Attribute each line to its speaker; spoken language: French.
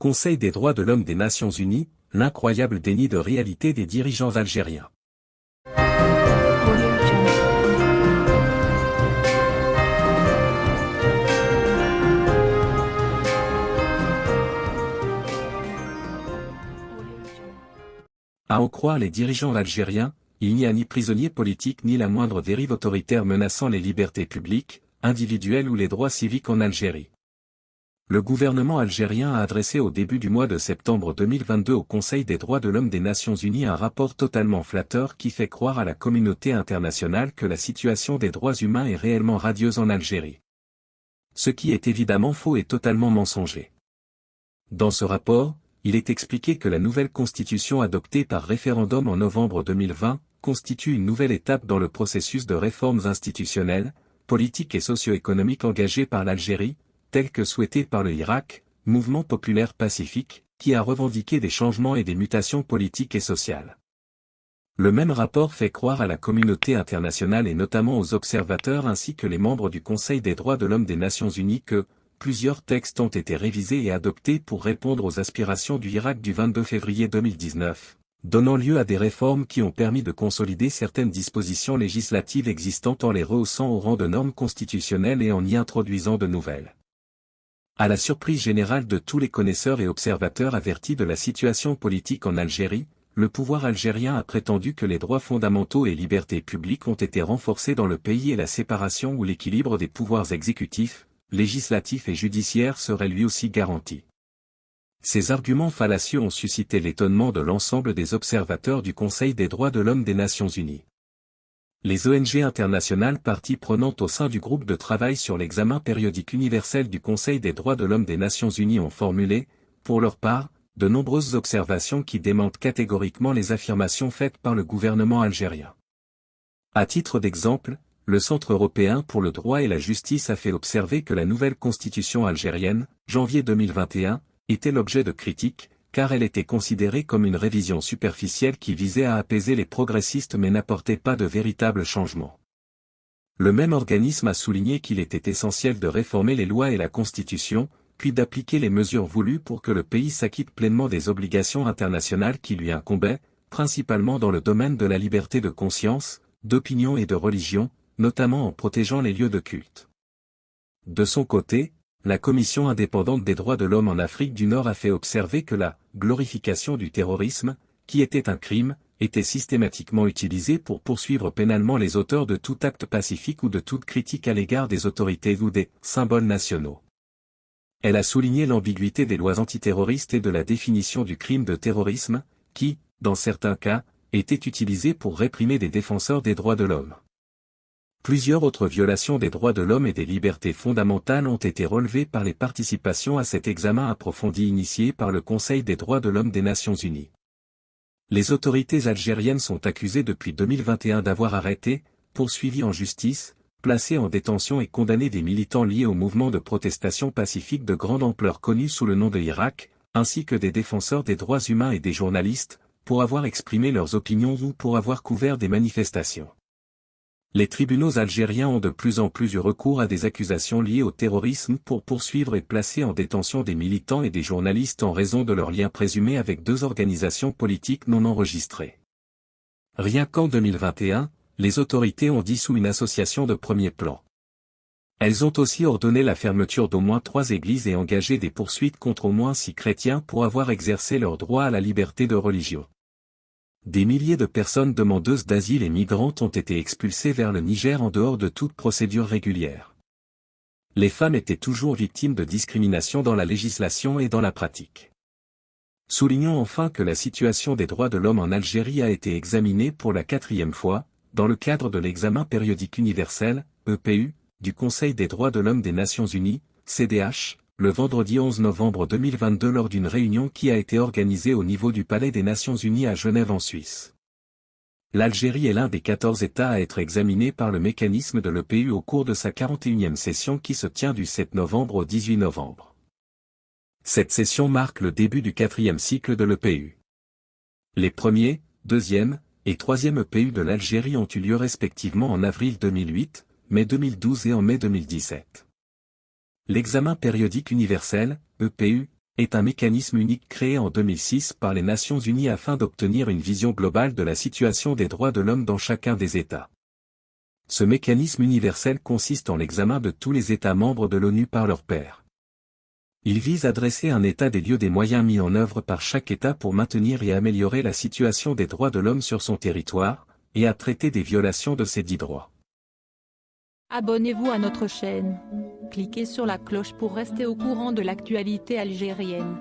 Speaker 1: Conseil des droits de l'homme des Nations Unies, l'incroyable déni de réalité des dirigeants algériens. À en croire les dirigeants algériens, il n'y a ni prisonnier politique ni la moindre dérive autoritaire menaçant les libertés publiques, individuelles ou les droits civiques en Algérie. Le gouvernement algérien a adressé au début du mois de septembre 2022 au Conseil des droits de l'homme des Nations Unies un rapport totalement flatteur qui fait croire à la communauté internationale que la situation des droits humains est réellement radieuse en Algérie. Ce qui est évidemment faux et totalement mensonger. Dans ce rapport, il est expliqué que la nouvelle constitution adoptée par référendum en novembre 2020 constitue une nouvelle étape dans le processus de réformes institutionnelles, politiques et socio-économiques engagées par l'Algérie, tel que souhaité par le Irak, mouvement populaire pacifique, qui a revendiqué des changements et des mutations politiques et sociales. Le même rapport fait croire à la communauté internationale et notamment aux observateurs ainsi que les membres du Conseil des droits de l'homme des Nations Unies que, plusieurs textes ont été révisés et adoptés pour répondre aux aspirations du Irak du 22 février 2019, donnant lieu à des réformes qui ont permis de consolider certaines dispositions législatives existantes en les rehaussant au rang de normes constitutionnelles et en y introduisant de nouvelles. À la surprise générale de tous les connaisseurs et observateurs avertis de la situation politique en Algérie, le pouvoir algérien a prétendu que les droits fondamentaux et libertés publiques ont été renforcés dans le pays et la séparation ou l'équilibre des pouvoirs exécutifs, législatif et judiciaire serait lui aussi garanti. Ces arguments fallacieux ont suscité l'étonnement de l'ensemble des observateurs du Conseil des droits de l'homme des Nations Unies. Les ONG internationales parties prenantes au sein du groupe de travail sur l'examen périodique universel du Conseil des droits de l'homme des Nations Unies ont formulé, pour leur part, de nombreuses observations qui démentent catégoriquement les affirmations faites par le gouvernement algérien. À titre d'exemple, le Centre européen pour le droit et la justice a fait observer que la nouvelle constitution algérienne, janvier 2021, était l'objet de critiques, car elle était considérée comme une révision superficielle qui visait à apaiser les progressistes mais n'apportait pas de véritables changements. Le même organisme a souligné qu'il était essentiel de réformer les lois et la Constitution, puis d'appliquer les mesures voulues pour que le pays s'acquitte pleinement des obligations internationales qui lui incombaient, principalement dans le domaine de la liberté de conscience, d'opinion et de religion, notamment en protégeant les lieux de culte. De son côté, la Commission indépendante des droits de l'homme en Afrique du Nord a fait observer que la glorification du terrorisme, qui était un crime, était systématiquement utilisée pour poursuivre pénalement les auteurs de tout acte pacifique ou de toute critique à l'égard des autorités ou des symboles nationaux. Elle a souligné l'ambiguïté des lois antiterroristes et de la définition du crime de terrorisme, qui, dans certains cas, était utilisée pour réprimer des défenseurs des droits de l'homme. Plusieurs autres violations des droits de l'homme et des libertés fondamentales ont été relevées par les participations à cet examen approfondi initié par le Conseil des droits de l'homme des Nations Unies. Les autorités algériennes sont accusées depuis 2021 d'avoir arrêté, poursuivi en justice, placé en détention et condamné des militants liés au mouvement de protestation pacifique de grande ampleur connu sous le nom de Irak, ainsi que des défenseurs des droits humains et des journalistes, pour avoir exprimé leurs opinions ou pour avoir couvert des manifestations. Les tribunaux algériens ont de plus en plus eu recours à des accusations liées au terrorisme pour poursuivre et placer en détention des militants et des journalistes en raison de leurs liens présumés avec deux organisations politiques non enregistrées. Rien qu'en 2021, les autorités ont dissous une association de premier plan. Elles ont aussi ordonné la fermeture d'au moins trois églises et engagé des poursuites contre au moins six chrétiens pour avoir exercé leur droit à la liberté de religion. Des milliers de personnes demandeuses d'asile et migrantes ont été expulsées vers le Niger en dehors de toute procédure régulière. Les femmes étaient toujours victimes de discrimination dans la législation et dans la pratique. Soulignons enfin que la situation des droits de l'homme en Algérie a été examinée pour la quatrième fois, dans le cadre de l'examen périodique universel, EPU, du Conseil des droits de l'homme des Nations Unies, CDH, le vendredi 11 novembre 2022 lors d'une réunion qui a été organisée au niveau du Palais des Nations Unies à Genève en Suisse. L'Algérie est l'un des 14 États à être examinés par le mécanisme de l'EPU au cours de sa 41e session qui se tient du 7 novembre au 18 novembre. Cette session marque le début du quatrième cycle de l'EPU. Les premiers, deuxième et troisième EPU de l'Algérie ont eu lieu respectivement en avril 2008, mai 2012 et en mai 2017. L'examen périodique universel, EPU, est un mécanisme unique créé en 2006 par les Nations Unies afin d'obtenir une vision globale de la situation des droits de l'homme dans chacun des États. Ce mécanisme universel consiste en l'examen de tous les États membres de l'ONU par leurs pairs. Il vise à dresser un état des lieux des moyens mis en œuvre par chaque État pour maintenir et améliorer la situation des droits de l'homme sur son territoire, et à traiter des violations de ces dix droits.
Speaker 2: Abonnez-vous à notre chaîne. Cliquez sur la cloche pour rester au courant de l'actualité algérienne.